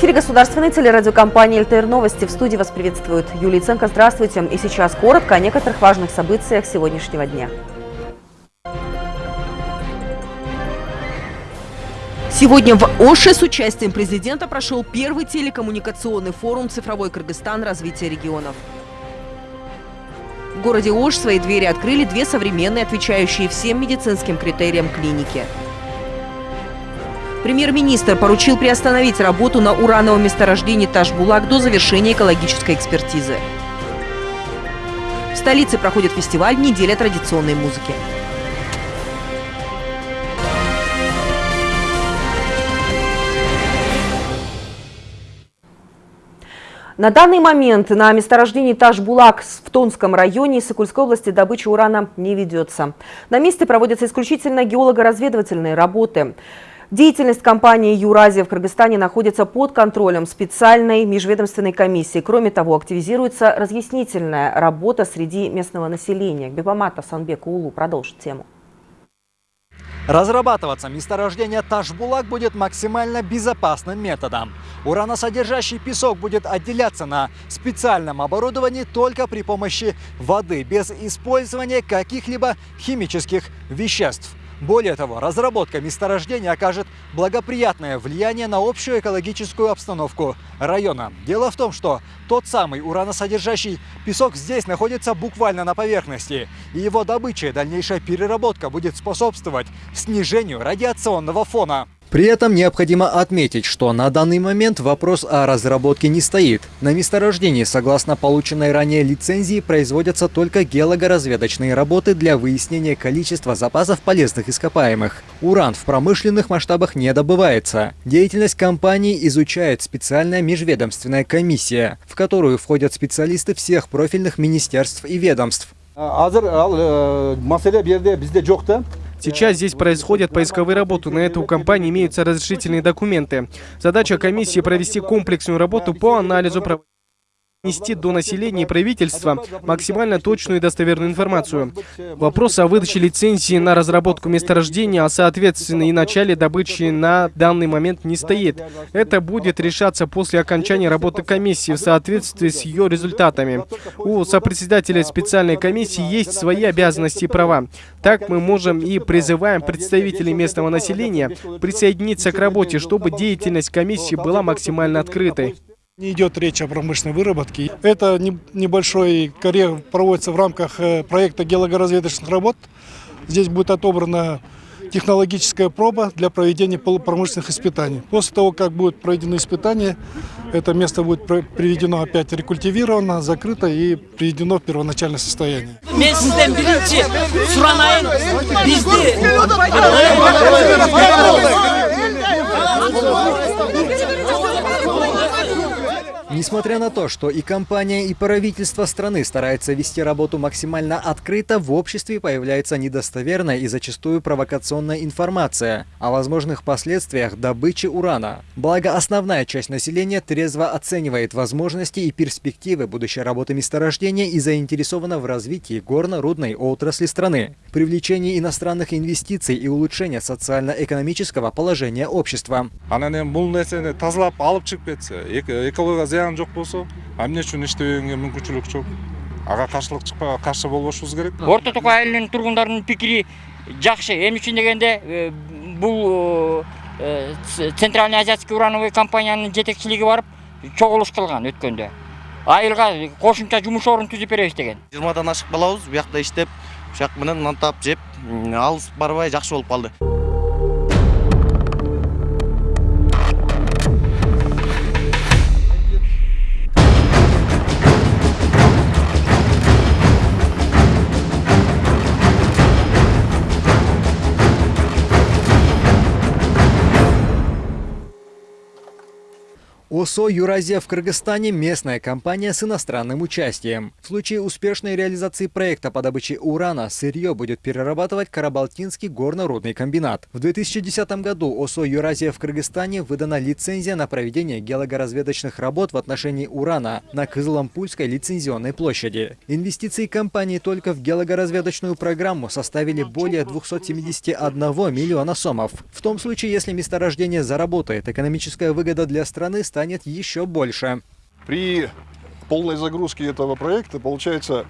Эфире государственной телерадиокомпании «ЛТР Новости». В студии вас приветствует Юлия Ценко. Здравствуйте. И сейчас коротко о некоторых важных событиях сегодняшнего дня. Сегодня в Оше с участием президента прошел первый телекоммуникационный форум «Цифровой Кыргызстан. Развитие регионов». В городе Ош свои двери открыли две современные, отвечающие всем медицинским критериям клиники – Премьер-министр поручил приостановить работу на урановом месторождении Ташбулак до завершения экологической экспертизы. В столице проходит фестиваль «Неделя традиционной музыки». На данный момент на месторождении Ташбулак в Тонском районе Сокульской области добыча урана не ведется. На месте проводятся исключительно геолого-разведывательные работы. Деятельность компании «Юразия» в Кыргызстане находится под контролем специальной межведомственной комиссии. Кроме того, активизируется разъяснительная работа среди местного населения. Бибамата Санбек Улу продолжит тему. Разрабатываться месторождение Ташбулак будет максимально безопасным методом. Ураносодержащий песок будет отделяться на специальном оборудовании только при помощи воды, без использования каких-либо химических веществ. Более того, разработка месторождения окажет благоприятное влияние на общую экологическую обстановку района. Дело в том, что тот самый ураносодержащий песок здесь находится буквально на поверхности, и его добыча и дальнейшая переработка будет способствовать снижению радиационного фона. При этом необходимо отметить, что на данный момент вопрос о разработке не стоит. На месторождении, согласно полученной ранее лицензии, производятся только геологоразведочные работы для выяснения количества запасов полезных ископаемых. Уран в промышленных масштабах не добывается. Деятельность компании изучает специальная межведомственная комиссия, в которую входят специалисты всех профильных министерств и ведомств. Сейчас здесь происходят поисковые работы. На это у компании имеются разрешительные документы. Задача комиссии провести комплексную работу по анализу нести до населения и правительства максимально точную и достоверную информацию. Вопрос о выдаче лицензии на разработку месторождения, а соответственно и начале добычи на данный момент не стоит. Это будет решаться после окончания работы комиссии в соответствии с ее результатами. У сопредседателя специальной комиссии есть свои обязанности и права. Так мы можем и призываем представителей местного населения присоединиться к работе, чтобы деятельность комиссии была максимально открытой. Не идет речь о промышленной выработке. Это небольшой карьер проводится в рамках э, проекта геологоразведочных работ. Здесь будет отобрана технологическая проба для проведения промышленных испытаний. После того, как будут проведены испытания, это место будет приведено опять рекультивировано, закрыто и приведено в первоначальное состояние. Несмотря на то, что и компания, и правительство страны стараются вести работу максимально открыто, в обществе появляется недостоверная и зачастую провокационная информация о возможных последствиях добычи урана. Благо, основная часть населения трезво оценивает возможности и перспективы будущей работы месторождения и заинтересована в развитии горно-рудной отрасли страны, привлечении иностранных инвестиций и улучшения социально-экономического положения общества зыян жок болсо эмне үчүн иштебегенге мүмкүнчүлүк жок ага каршылык чыкпай каршы болбошубуз керек. Орто токо айылынын тургундарынын пикири жакшы эмне үчүн дегенде бул центральный азиатский урановый компаниянын жетекчилиги барып чогулуш кылган өткөндө айылга кошумча жумуш орун түзүп беребиз деген. Жыйырмадан ашык балабыз буякта иштеп ушак менен нан таап жеп алыс барбай жакшы болуп калды ОСО «Юразия» в Кыргызстане – местная компания с иностранным участием. В случае успешной реализации проекта по добыче урана сырье будет перерабатывать Карабалтинский горно-рудный комбинат. В 2010 году ОСО «Юразия» в Кыргызстане выдана лицензия на проведение геологоразведочных работ в отношении урана на Кызылампульской лицензионной площади. Инвестиции компании только в геологоразведочную программу составили более 271 миллиона сомов. В том случае, если месторождение заработает, экономическая выгода для страны станет еще больше. При полной загрузке этого проекта, получается,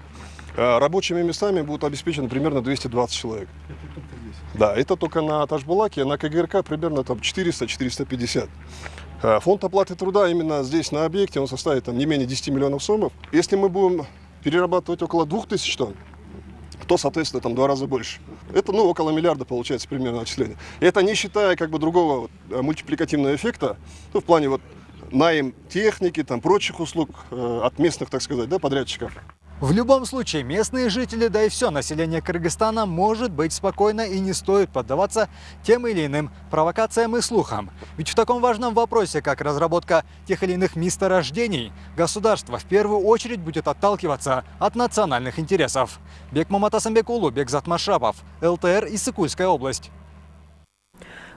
э, рабочими местами будут обеспечены примерно 220 человек. Да, это только на Ташбулаке, на КГРК примерно там 400-450. Э, Фонд оплаты труда именно здесь, на объекте, он составит там, не менее 10 миллионов сомов. Если мы будем перерабатывать около 2000 тонн, то, соответственно, там два раза больше. Это, ну, около миллиарда получается примерно отчисление. И это не считая, как бы, другого э, мультипликативного эффекта, ну, в плане вот найм техники, там, прочих услуг э, от местных, так сказать, да, подрядчиков. В любом случае, местные жители, да и все население Кыргызстана может быть спокойно и не стоит поддаваться тем или иным провокациям и слухам. Ведь в таком важном вопросе, как разработка тех или иных месторождений, государство в первую очередь будет отталкиваться от национальных интересов. Бек Маматасамбекулу, Бекзат Машапов, ЛТР и Сыкульская область.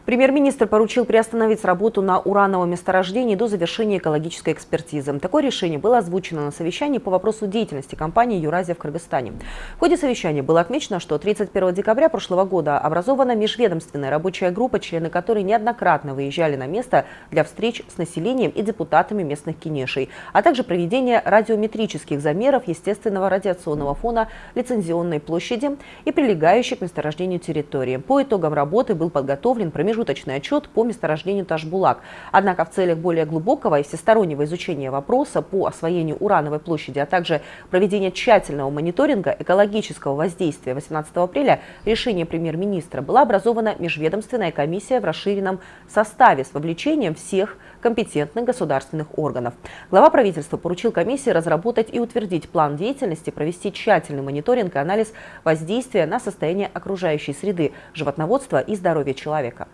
Премьер-министр поручил приостановить работу на урановом месторождении до завершения экологической экспертизы. Такое решение было озвучено на совещании по вопросу деятельности компании «Юразия» в Кыргызстане. В ходе совещания было отмечено, что 31 декабря прошлого года образована межведомственная рабочая группа, члены которой неоднократно выезжали на место для встреч с населением и депутатами местных кинешей, а также проведение радиометрических замеров естественного радиационного фона лицензионной площади и прилегающей к месторождению территории. По итогам работы был подготовлен промежуточный промежуточный отчет по месторождению Ташбулак. Однако в целях более глубокого и всестороннего изучения вопроса по освоению урановой площади, а также проведения тщательного мониторинга экологического воздействия 18 апреля решение премьер-министра была образована межведомственная комиссия в расширенном составе с вовлечением всех компетентных государственных органов. Глава правительства поручил комиссии разработать и утвердить план деятельности, провести тщательный мониторинг и анализ воздействия на состояние окружающей среды, животноводства и здоровья человека.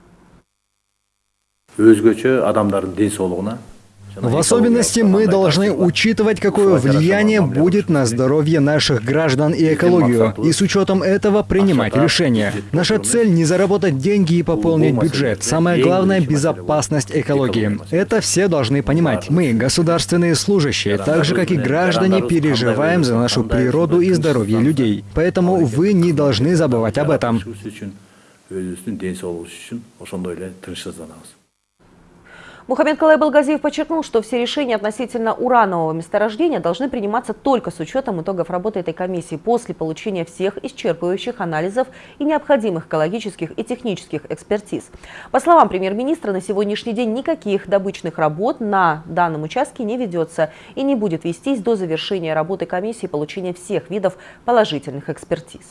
В особенности мы должны учитывать, какое влияние будет на здоровье наших граждан и экологию, и с учетом этого принимать решения. Наша цель не заработать деньги и пополнить бюджет. Самое главное – безопасность экологии. Это все должны понимать. Мы, государственные служащие, так же, как и граждане, переживаем за нашу природу и здоровье людей. Поэтому вы не должны забывать об этом. Мухаммед Калай Балгазиев подчеркнул, что все решения относительно уранового месторождения должны приниматься только с учетом итогов работы этой комиссии после получения всех исчерпывающих анализов и необходимых экологических и технических экспертиз. По словам премьер-министра, на сегодняшний день никаких добычных работ на данном участке не ведется и не будет вестись до завершения работы комиссии получения всех видов положительных экспертиз.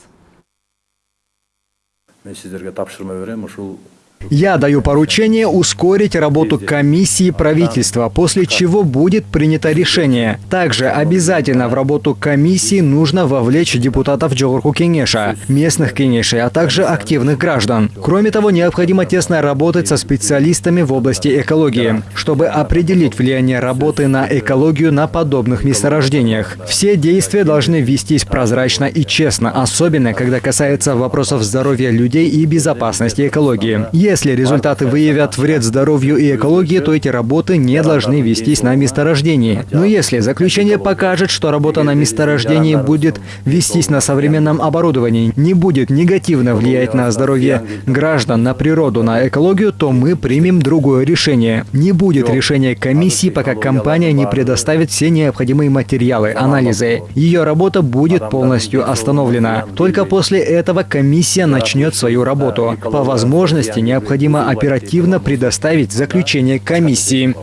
Я даю поручение ускорить работу комиссии правительства, после чего будет принято решение. Также обязательно в работу комиссии нужно вовлечь депутатов Джогурку Кенеша, местных Кенешей, а также активных граждан. Кроме того, необходимо тесно работать со специалистами в области экологии, чтобы определить влияние работы на экологию на подобных месторождениях. Все действия должны вестись прозрачно и честно, особенно когда касается вопросов здоровья людей и безопасности экологии. Если результаты выявят вред здоровью и экологии, то эти работы не должны вестись на месторождении. Но если заключение покажет, что работа на месторождении будет вестись на современном оборудовании, не будет негативно влиять на здоровье граждан, на природу, на экологию, то мы примем другое решение. Не будет решения комиссии, пока компания не предоставит все необходимые материалы, анализы. Ее работа будет полностью остановлена. Только после этого комиссия начнет свою работу. По возможности необходимо необходимо оперативно предоставить заключение комиссии.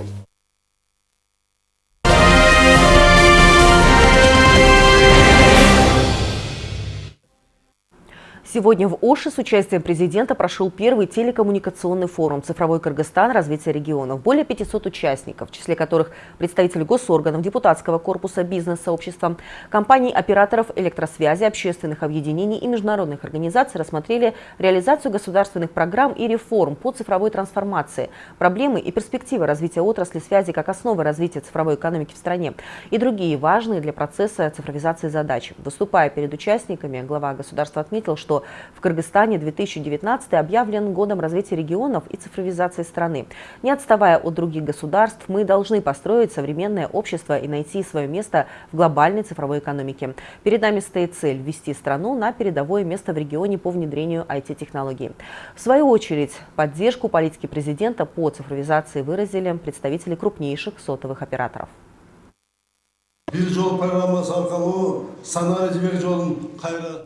Сегодня в Оше с участием президента прошел первый телекоммуникационный форум «Цифровой Кыргызстан. Развитие регионов». Более 500 участников, в числе которых представители госорганов, депутатского корпуса, бизнес-сообщества, компаний, операторов электросвязи, общественных объединений и международных организаций рассмотрели реализацию государственных программ и реформ по цифровой трансформации, проблемы и перспективы развития отрасли связи как основы развития цифровой экономики в стране и другие важные для процесса цифровизации задачи. Выступая перед участниками, глава государства отметил, что в Кыргызстане 2019 объявлен годом развития регионов и цифровизации страны. Не отставая от других государств, мы должны построить современное общество и найти свое место в глобальной цифровой экономике. Перед нами стоит цель ввести страну на передовое место в регионе по внедрению IT-технологий. В свою очередь, поддержку политики президента по цифровизации выразили представители крупнейших сотовых операторов. бир жол программасы аркылуу санаа жибек жолун кайра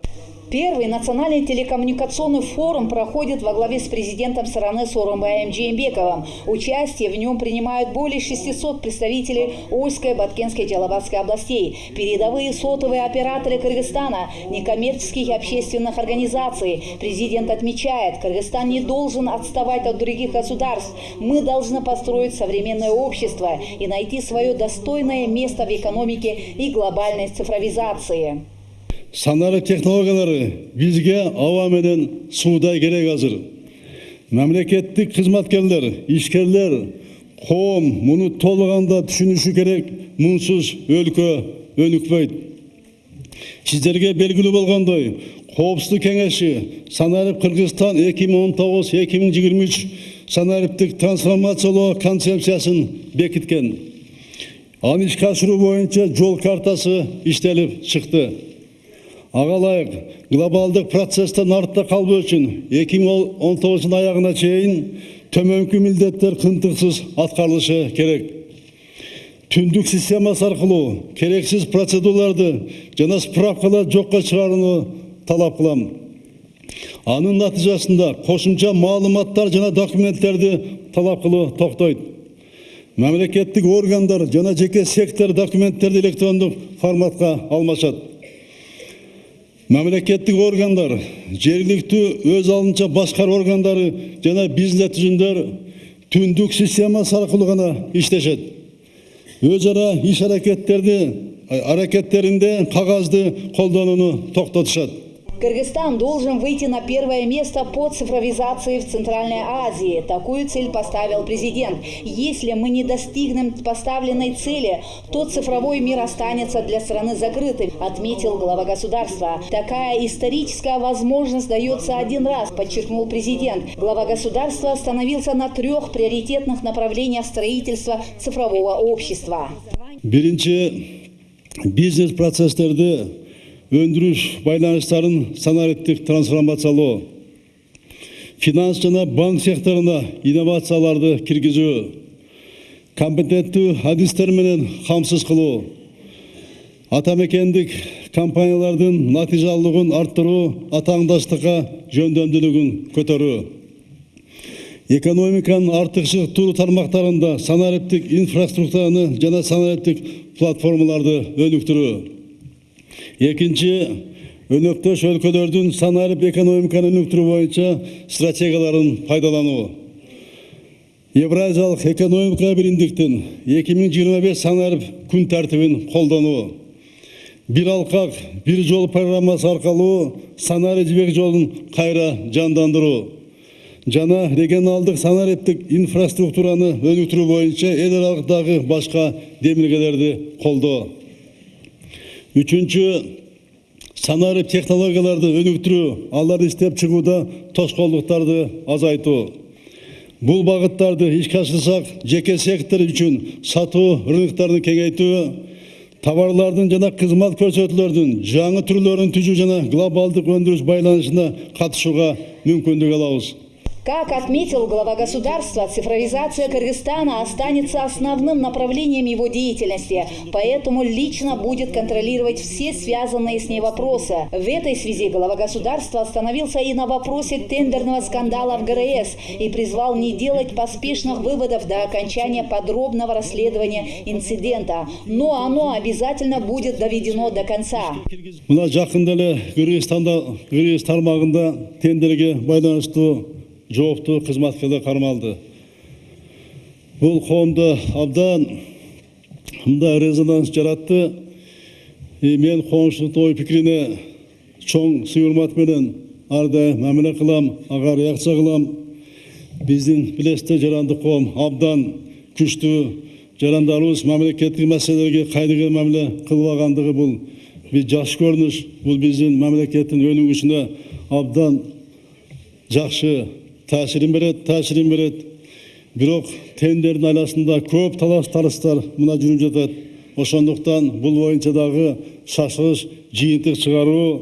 Первый национальный телекоммуникационный форум проходит во главе с президентом страны Сооронбаем Джеймбековым. Участие в нем принимают более 600 представителей Ольской, Баткенской и Джалабадской областей, передовые сотовые операторы Кыргызстана, некоммерческих и общественных организаций. Президент отмечает, Кыргызстан не должен отставать от других государств. Мы должны построить современное общество и найти свое достойное место в экономике и глобальной цифровизации. Санарып технологиялары бизге аба менен суудай керек азыр мамлекеттик кызматкерлер ишкерлер коом муну толуганда түшүнүшү керек мунсуз өлкө өнүкпөйт сиздерге белгилүү болгондой коопсуздук кеңеши санарип кыргызстан эки миң он тогуз эки миң жыйырма үч санариптик трансформациялоо концепциясын бекиткен аны ишке ашыруу боюнча жол картасы иштелип чыкты ағалайық глобалдық процестен артта қалбы үшін 2019 жылдың аяғына чейін төменгі міндеттер қынтықсыз атқарлышы керек. Түндік системасы сарқылу, керексіз процедураларды және справкаларды жоққа шығарыны талап қыламын. Анын натыйжасында қосымша маалыматтар жана документтерді талап қылу тоқтайды. мемлекеттік органдар жана жеке сектор документтерді электрондық форматқа алмашады Мемлекеттік органдар жергілікті өз алдынча басқару органдары жана бизнес түзімдер түндік системасы арқылы ғана Өз ара іш әрекеттерді, әрекеттерінде қағазды қолдануны тоқтатышады. Кыргызстан должен выйти на первое место по цифровизации в Центральной Азии. Такую цель поставил президент. Если мы не достигнем поставленной цели, то цифровой мир останется для страны закрытым, отметил глава государства. Такая историческая возможность дается один раз, подчеркнул президент. Глава государства остановился на трех приоритетных направлениях строительства цифрового общества. биринчи өндүрүш байланыштарын санариптик трансформациялоо финанс жана банк секторуна инновацияларды киргизүү компетенттүү адистер менен камсыз кылуу атамекендик компаниялардын натыйжалуулугун арттыруу атааңдаштыкка жөндөмдүүлүгүн көтөрүү экономиканын артыкчылыктуу тармактарында санариптик инфраструктураны жана санариптик платформаларды өнүктүрүү экинчи өнөктөш өлкөлөрдүн санарип экономиканы өнүктүрүү боюнча стратегияларын пайдалануу евразиялык экономика биримдиктин эки миң жыйырма беш санарип күн тартибин колдонуу бир алкак бир жол программасы аркылуу санарип жибек жолун кайра жандандыруу жана регионалдык санариптик инфраструктураны өнүктүрүү боюнча эл аралыктагы башка демилгелерди колдоо үчүнчү санарип технологияларды өнүктүрүү аларды иштеп чыгууда тоскоолдуктарды азайтуу бул багыттарды ишке ашырсак жеке сектор үчүн сатуу рыноктарын кеңейтүү товарлардын жана кызмат көрсөтүүлөрдүн жаңы түрлөрүн түзүү жана глобалдык өндүрүш байланышына катышууга мүмкүндүк алабыз Как отметил глава государства, цифровизация Кыргызстана останется основным направлением его деятельности, поэтому лично будет контролировать все связанные с ней вопросы. В этой связи глава государства остановился и на вопросе тендерного скандала в ГРС и призвал не делать поспешных выводов до окончания подробного расследования инцидента. Но оно обязательно будет доведено до конца. жакында эле кыргызстанда кыргыз тармагында тендерге байланыштуу жооптуу кызматкерлер кармалды. Бул коомдо абдан мындай резонанс жаратты. Мен коомчулуктун ой пикирине чоң сый урмат менен ар дайым мамиле кылам ага реакция кылам. Биздин билесиздер жарандык коом абдан күчтүү жарандарыбыз мамлекеттик маселелерге кайдыгер мамиле кылбагандыгы бул. Бир жакшы көрүнүш бул биздин мамлекеттин өнүгүшүнө абдан жакшы таасирин берет таасирин берет. Бирок тендердин айласында көп талаш-тартыштар мына жүрүп жатат ошондуктан бул боюнча дагы шашылыш жыйынтык чыгаруу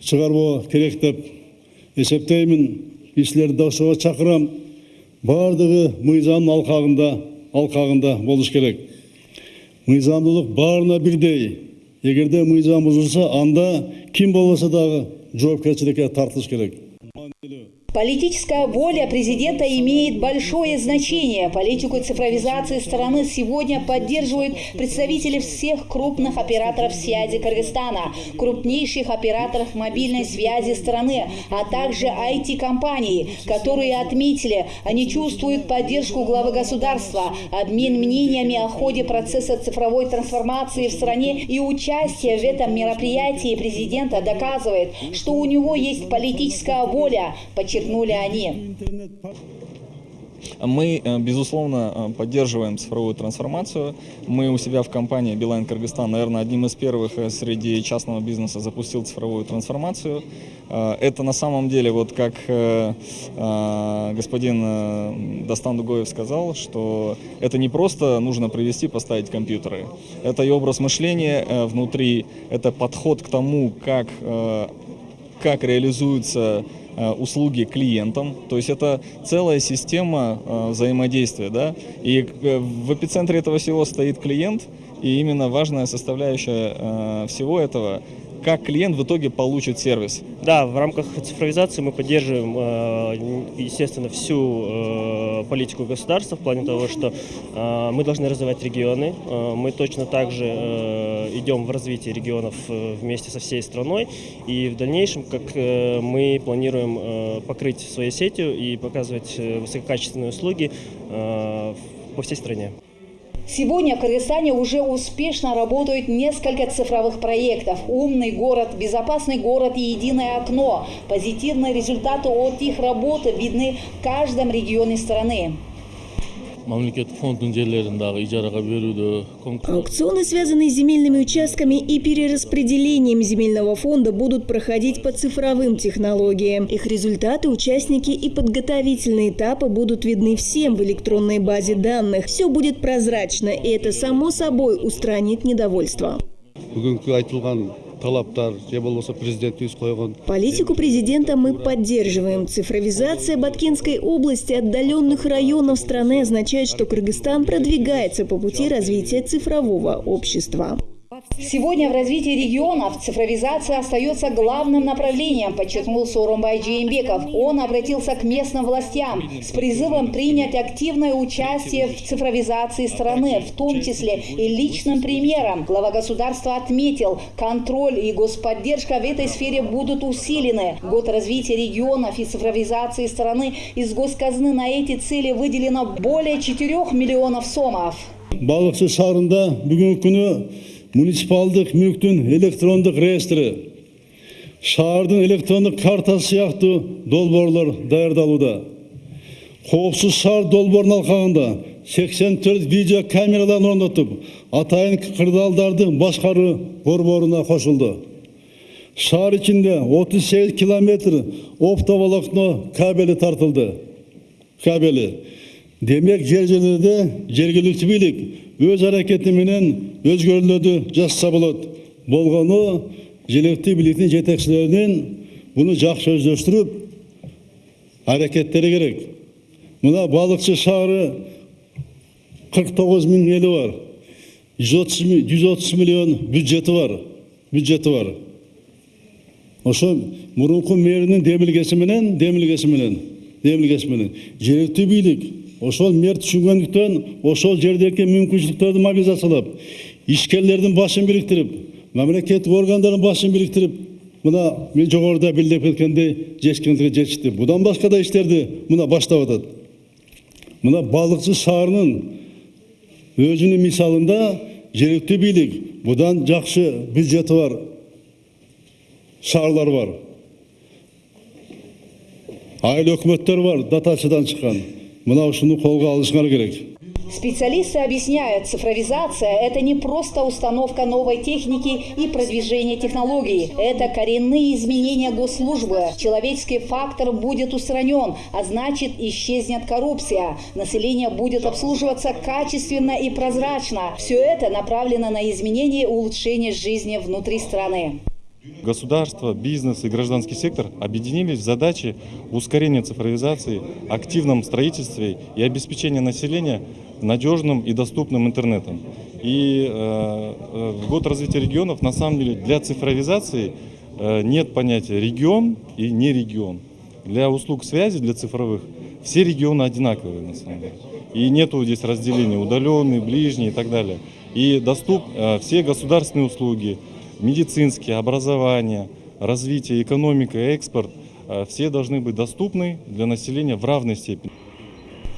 чыгаруу керек деп эсептеймин кишилерди да ошого чакырам баардыгы мыйзамдын алкагында алкагында болуш керек. Мыйзамдуулук баарына бирдей эгерде мыйзам бузулса анда ким болбосо дагы жоопкерчиликке тартылыш керек. Политическая воля президента имеет большое значение. Политику цифровизации страны сегодня поддерживают представители всех крупных операторов связи Кыргызстана, крупнейших операторов мобильной связи страны, а также IT-компаний, которые отметили, они чувствуют поддержку главы государства, обмен мнениями о ходе процесса цифровой трансформации в стране и участие в этом мероприятии президента доказывает, что у него есть политическая воля, подчеркнули они. Мы, э, безусловно, э, поддерживаем цифровую трансформацию. Мы у себя в компании Билайн Кыргызстан, наверное, одним из первых э, среди частного бизнеса запустил цифровую трансформацию. Это на самом деле, вот как господин Дастан Дугоев сказал, что это не просто нужно привести, поставить компьютеры. Это и образ мышления внутри, это подход к тому, как, как реализуются услуги клиентам. То есть это целая система взаимодействия. Да? И в эпицентре этого всего стоит клиент, и именно важная составляющая всего этого как клиент в итоге получит сервис. Да, в рамках цифровизации мы поддерживаем, естественно, всю политику государства в плане того, что мы должны развивать регионы. Мы точно так же идем в развитие регионов вместе со всей страной. И в дальнейшем, как мы планируем покрыть своей сетью и показывать высококачественные услуги по всей стране. Сегодня в Кыргызстане уже успешно работают несколько цифровых проектов. «Умный город», «Безопасный город» и «Единое окно». Позитивные результаты от их работы видны в каждом регионе страны. Ижарага берүүдө Аукционы, связанные с земельными участками и перераспределением земельного фонда, будут проходить по цифровым технологиям. Их результаты, участники и подготовительные этапы будут видны всем в электронной базе данных. Все будет прозрачно, и это само собой устранит недовольство. Талаптар же болбосо президентибиз койгон Политику президента мы поддерживаем. Цифровизация Баткенской области отдаленных районов страны означает, что Кыргызстан продвигается по пути развития цифрового общества. Сегодня в развитии регионов цифровизация остается главным направлением, подчеркнул Сооронбай Джеймбеков. Он обратился к местным властям с призывом принять активное участие в цифровизации страны, в том числе и личным примером. Глава государства отметил, контроль и господдержка в этой сфере будут усилены. Год развития регионов и цифровизации страны из госказны на эти цели выделено более 4 миллионов сомов. балыкчы шаарында бүгүнкү күнү муниципалдык мүлктүн электрондук реестри шаардын электрондук картасы сыяктуу долбоорлор даярдалууда коопсуз шаар долбоорунун алкагында 84 видео камераларын орнотуп атайын кырдаалдарды башкаруу борборуна кошулду шаар ичинде 38 километр оптоволокно кабели тартылды кабели демек жер жерлерде жергиликтүү бийлик өз әрекетіменен өзгерілерді жасаса болады болғаны жергілікті биліктің жетекшілерінен бұны жақсы сөздестіріп әрекеттері керек. Мына балықшы шары 49 мың елі бар. 130 миллион бюджеті бар бюджеті бар. Ошо мурунку мэринин демилгесименен демилгесименен демилгесименен жергиликтүү бийлик ошол мэр түшүнгөндүктөн ошол жердеги мүмкүнчүлүктөрдү мобилизациялап ишкерлердин башын бириктирип мамлекеттик органдардын башын бириктирип мына мен жогоруда билдирип кеткендей жеткендиге жетишти. Будан башка да иштерди мына баштап атат. Мына балыкчы шаарынын өзүнүн мисалында жергиликтүү бийлик будан жакшы бюджети бар шаарлар бар. Айыл өкмөттөр бар дотациyaдан чыккан. Мына ушуну колго алышыңар керек Специалисты объясняют, цифровизация – это не просто установка новой техники и продвижение технологий. Это коренные изменения госслужбы. Человеческий фактор будет устранен, а значит исчезнет коррупция. Население будет обслуживаться качественно и прозрачно. Все это направлено на изменение и улучшение жизни внутри страны. Государство, бизнес и гражданский сектор объединились в задаче ускорения цифровизации, активном строительстве и обеспечения населения надежным и доступным интернетом. И э, э, год развития регионов на самом деле для цифровизации э, нет понятия регион и не регион. Для услуг связи, для цифровых, все регионы одинаковые на самом деле. И нету здесь разделения удаленные, ближние и так далее. И доступ э, все государственные услуги, медицинские, образование, развитие, экономика, экспорт, э, все должны быть доступны для населения в равной степени.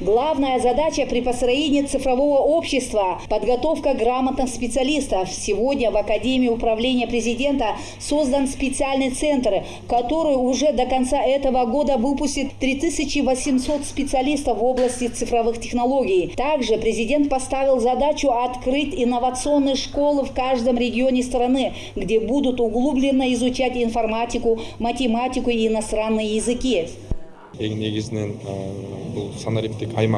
Главная задача при построении цифрового общества – подготовка грамотных специалистов. Сегодня в Академии управления президента создан специальный центр, который уже до конца этого года выпустит 3800 специалистов в области цифровых технологий. Также президент поставил задачу открыть инновационные школы в каждом регионе страны, где будут углубленно изучать информатику, математику и иностранные языки.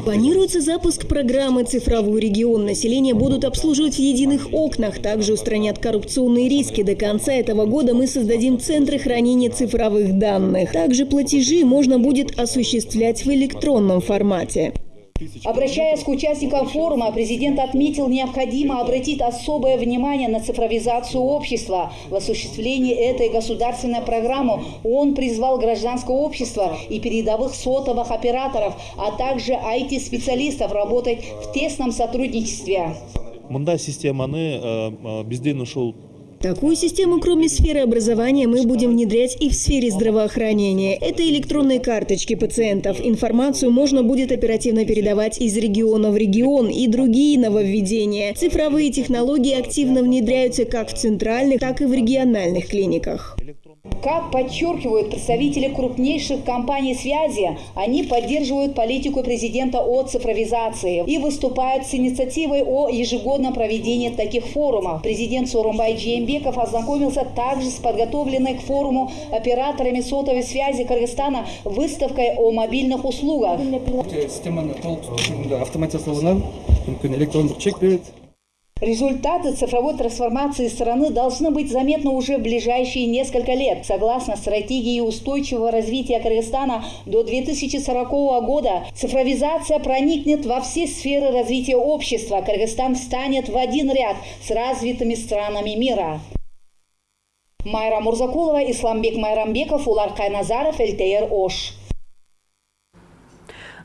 Планируется запуск программы «Цифровой регион». Население будут обслуживать в единых окнах, также устранят коррупционные риски. До конца этого года мы создадим центры хранения цифровых данных. Также платежи можно будет осуществлять в электронном формате. Обращаясь к участникам форума, президент отметил, необходимо обратить особое внимание на цифровизацию общества. В осуществлении этой государственной программы он призвал гражданское общество и передовых сотовых операторов, а также IT-специалистов работать в тесном сотрудничестве. мындай системаны бизден ушул Такую систему, кроме сферы образования, мы будем внедрять и в сфере здравоохранения. Это электронные карточки пациентов. Информацию можно будет оперативно передавать из региона в регион и другие нововведения. Цифровые технологии активно внедряются как в центральных, так и в региональных клиниках. Как подчеркивают представители крупнейших компаний связи, они поддерживают политику президента о цифровизации и выступают с инициативой о ежегодном проведении таких форумов. Президент Сорумбай Джеймбеков ознакомился также с подготовленной к форуму операторами сотовой связи Кыргызстана выставкой о мобильных услугах. Результаты цифровой трансформации страны должны быть заметны уже в ближайшие несколько лет. Согласно стратегии устойчивого развития Кыргызстана до 2040 года, цифровизация проникнет во все сферы развития общества. Кыргызстан встанет в один ряд с развитыми странами мира. Майра Мурзакулова, Исламбек Майрамбеков, Улар Кайназаров, ЛТР Ош.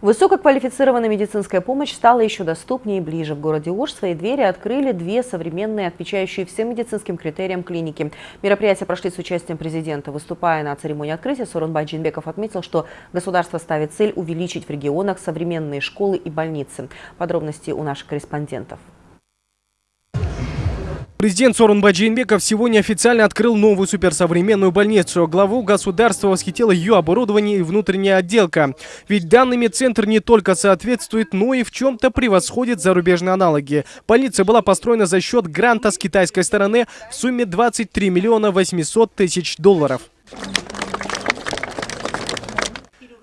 Высококвалифицированная медицинская помощь стала еще доступнее и ближе. В городе Ош свои двери открыли две современные, отвечающие всем медицинским критериям клиники. Мероприятия прошли с участием президента. Выступая на церемонии открытия, Сорунбай Джинбеков отметил, что государство ставит цель увеличить в регионах современные школы и больницы. Подробности у наших корреспондентов. Президент Сорунбай Джейнбеков сегодня официально открыл новую суперсовременную больницу. Главу государства восхитило ее оборудование и внутренняя отделка. Ведь данными центр не только соответствует, но и в чем-то превосходит зарубежные аналоги. Больница была построена за счет гранта с китайской стороны в сумме 23 миллиона 800 тысяч долларов.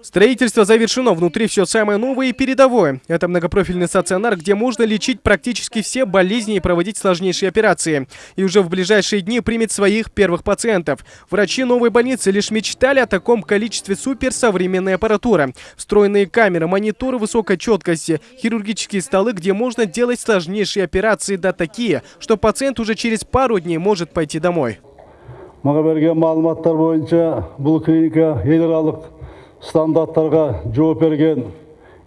Строительство завершено. Внутри все самое новое и передовое. Это многопрофильный стационар, где можно лечить практически все болезни и проводить сложнейшие операции. И уже в ближайшие дни примет своих первых пациентов. Врачи новой больницы лишь мечтали о таком количестве суперсовременной аппаратуры. Встроенные камеры, мониторы высокой четкости, хирургические столы, где можно делать сложнейшие операции, да такие, что пациент уже через пару дней может пойти домой. Мага берген маалыматтар боюнча клиника стандарттарға жауап берген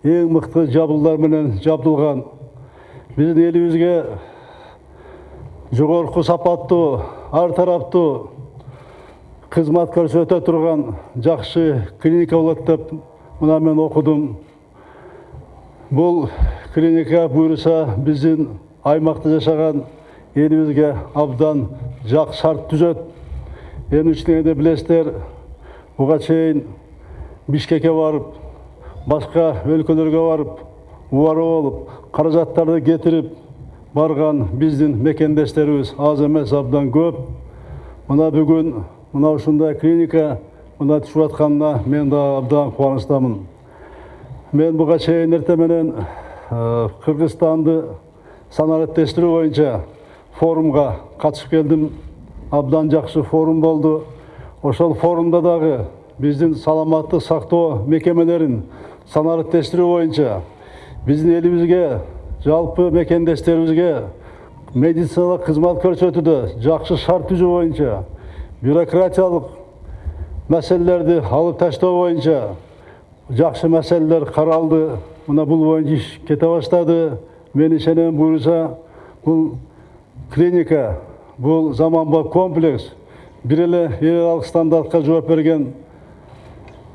ең мықты жабдыларменен жабдылған біздің елімізге жоғарғы сапатты әртарапты қызмет көрсете тұрған жақсы клиника болады деп мына мен оқыдым. Бұл клиника бұйырса біздің аймақта жасаған елімізге абдан жақ шарт түзет енді ішінде білесіздер бұған шейін бишкекке барып башка өлкөлөргө барып убарып алып каражаттарды кетирип барган биздин мекендештерибиз аз эмес абдан көп. Мына бүгүн мына ушундай клиника мына түшүп атканына мен да абдан кубанычтамын мен буга чейин эртең менен кыргызстанды санариптештирүү боюнча форумга катышып келдим абдан жакшы форум болду ошол форумда дагы біздің саламаттық сақтау мекемелерін санаттештіру бойынша біздің елімізге жалпы мекендестерімізге медициналық қызмет көрсетуді жақсы шарт түзу бойынша бюрократиялық мәселелерді алып тастау бойынша жақсы мәселелер қаралды. Мына бұл бойынша іс кете бастады. Мен сенемін бұйырса бұл клиника бұл заманбап комплекс бір еле стандартқа жауап берген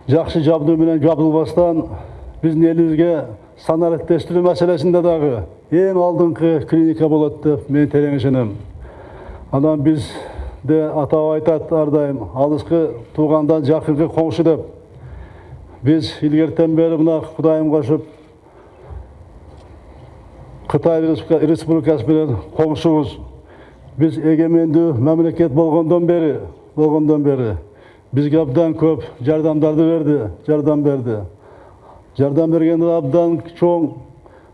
жақсы жабдуменен жабдылбастан біздің елімізге саналеттештіру мәселесінде дағы ең алдыңғы клиника болады деп мен терең ішінем анан біз де атап айтат әрдайым алысқы туғандан жақынғы қоңшы деп біз илгертен бері мына құдайым қашып қытай республикасы менен қоңшымыз біз егеменді мемлекет болғандан бері болғандан бері бизге абдан көп жардамдарды берди жардам берди жардам бергенде абдан чоң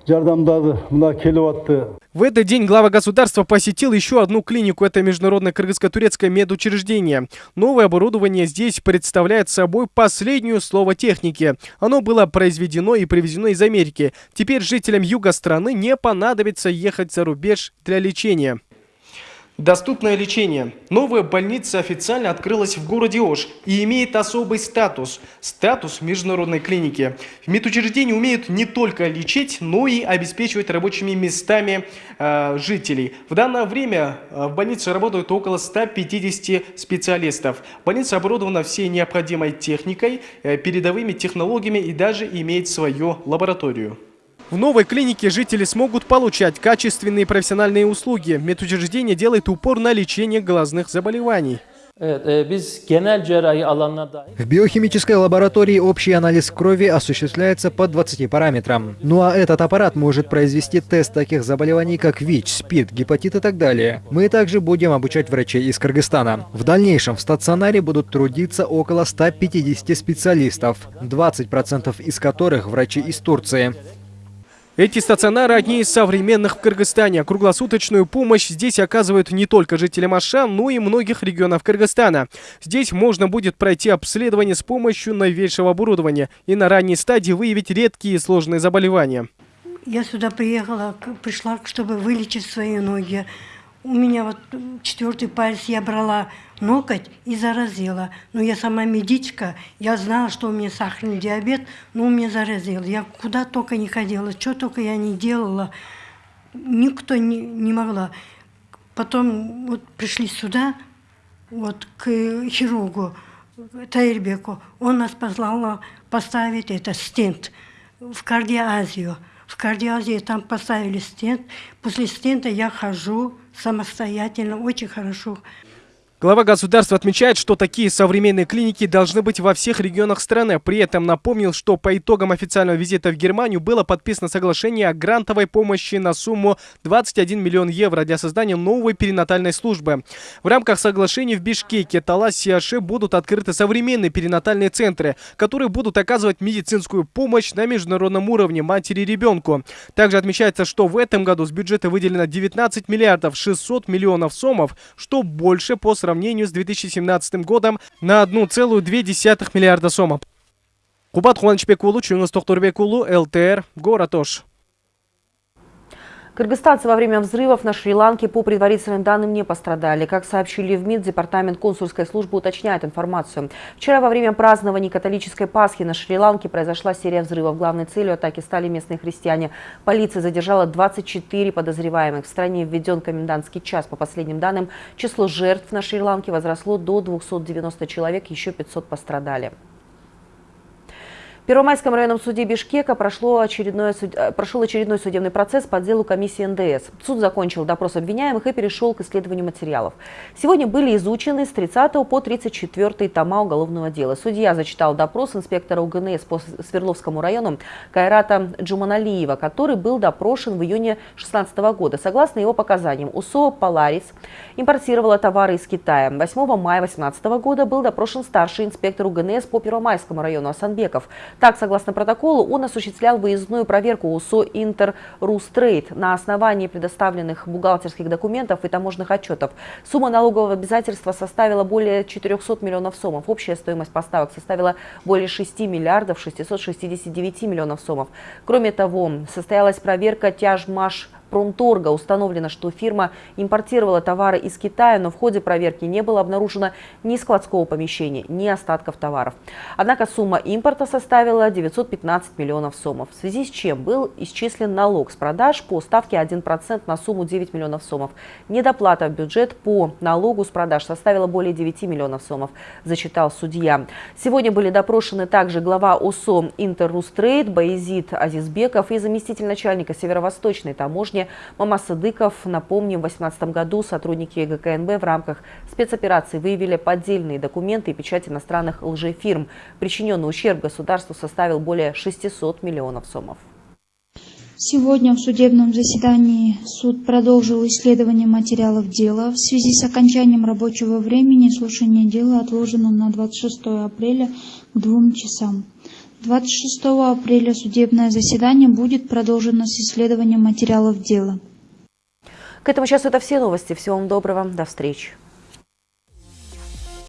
жардамдарды мына келип атты В этот день глава государства посетил еще одну клинику. Это международное кыргызско-турецкое медучреждение. Новое оборудование здесь представляет собой последнюю слово техники. Оно было произведено и привезено из Америки. Теперь жителям юга страны не понадобится ехать за рубеж для лечения. Доступное лечение. Новая больница официально открылась в городе Ош и имеет особый статус – статус международной клиники. В медучреждении умеют не только лечить, но и обеспечивать рабочими местами э, жителей. В данное время э, в больнице работают около 150 специалистов. Больница оборудована всей необходимой техникой, э, передовыми технологиями и даже имеет свою лабораторию. В новой клинике жители смогут получать качественные профессиональные услуги. Медучреждение делает упор на лечение глазных заболеваний. В биохимической лаборатории общий анализ крови осуществляется по 20 параметрам. Ну а этот аппарат может произвести тест таких заболеваний, как ВИЧ, СПИД, гепатит и так далее. Мы также будем обучать врачей из Кыргызстана. В дальнейшем в стационаре будут трудиться около 150 специалистов, 20% из которых врачи из Турции. Эти стационары одни из современных в Кыргызстане. Круглосуточную помощь здесь оказывают не только жителям Аша, но и многих регионов Кыргызстана. Здесь можно будет пройти обследование с помощью новейшего оборудования и на ранней стадии выявить редкие и сложные заболевания. Я сюда приехала, пришла, чтобы вылечить свои ноги. У меня вот четвертый палец я брала ноготь и заразила. Но я сама медичка, я знала, что у меня сахарный диабет, но у меня заразил. Я куда только не ходила, что только я не делала, никто не, не могла. Потом вот пришли сюда, вот к хирургу Таирбеку. Он нас позвал поставить это стенд в кардиазию. В кардиазии там поставили стенд. После стента я хожу самостоятельно, очень хорошо. Глава государства отмечает, что такие современные клиники должны быть во всех регионах страны. При этом напомнил, что по итогам официального визита в Германию было подписано соглашение о грантовой помощи на сумму 21 миллион евро для создания новой перинатальной службы. В рамках соглашения в Бишкеке, Таласе и Аше будут открыты современные перинатальные центры, которые будут оказывать медицинскую помощь на международном уровне матери и ребенку. Также отмечается, что в этом году с бюджета выделено 19 миллиардов 600 миллионов сомов, что больше по сравнению сравнению с 2017 годом на 1,2 миллиарда сомов. Кубат Хуанчбек Улу, Чунгас Тохтурбек Улу, ЛТР, город Ош. Кыргызстанцы во время взрывов на Шри-Ланке по предварительным данным не пострадали. Как сообщили в МИД, Департамент консульской службы уточняет информацию. Вчера во время празднования католической Пасхи на Шри-Ланке произошла серия взрывов. Главной целью атаки стали местные христиане. Полиция задержала 24 подозреваемых. В стране введен комендантский час. По последним данным, число жертв на Шри-Ланке возросло до 290 человек, еще 500 пострадали. В Первомайском районном суде Бишкека прошло очередной, э, прошел очередной судебный процесс по делу комиссии НДС. Суд закончил допрос обвиняемых и перешел к исследованию материалов. Сегодня были изучены с 30 по 34 тома уголовного дела. Судья зачитал допрос инспектора УГНС по Свердловскому району Кайрата Джуманалиева, который был допрошен в июне 2016 года. Согласно его показаниям, УСО «Поларис» импортировала товары из Китая. 8 мая 2018 года был допрошен старший инспектор УГНС по Первомайскому району Асанбеков. Так, согласно протоколу, он осуществлял выездную проверку УСО «Интер Рустрейд» на основании предоставленных бухгалтерских документов и таможенных отчетов. Сумма налогового обязательства составила более 400 миллионов сомов. Общая стоимость поставок составила более 6 миллиардов 669 миллионов сомов. Кроме того, состоялась проверка тяжмаш промторга установлено, что фирма импортировала товары из Китая, но в ходе проверки не было обнаружено ни складского помещения, ни остатков товаров. Однако сумма импорта составила 915 миллионов сомов, в связи с чем был исчислен налог с продаж по ставке 1% на сумму 9 миллионов сомов. Недоплата в бюджет по налогу с продаж составила более 9 миллионов сомов, зачитал судья. Сегодня были допрошены также глава ОСО «Интеррустрейд» Баизид Азизбеков и заместитель начальника северо-восточной таможни уровне. Мама Садыков, напомним, в 2018 году сотрудники ГКНБ в рамках спецоперации выявили поддельные документы и печать иностранных лжефирм. Причиненный ущерб государству составил более 600 миллионов сомов. Сегодня в судебном заседании суд продолжил исследование материалов дела. В связи с окончанием рабочего времени слушание дела отложено на 26 апреля к двум часам. 26 апреля судебное заседание будет продолжено с исследованием материалов дела. К этому часу это все новости. Всего вам доброго. До встречи.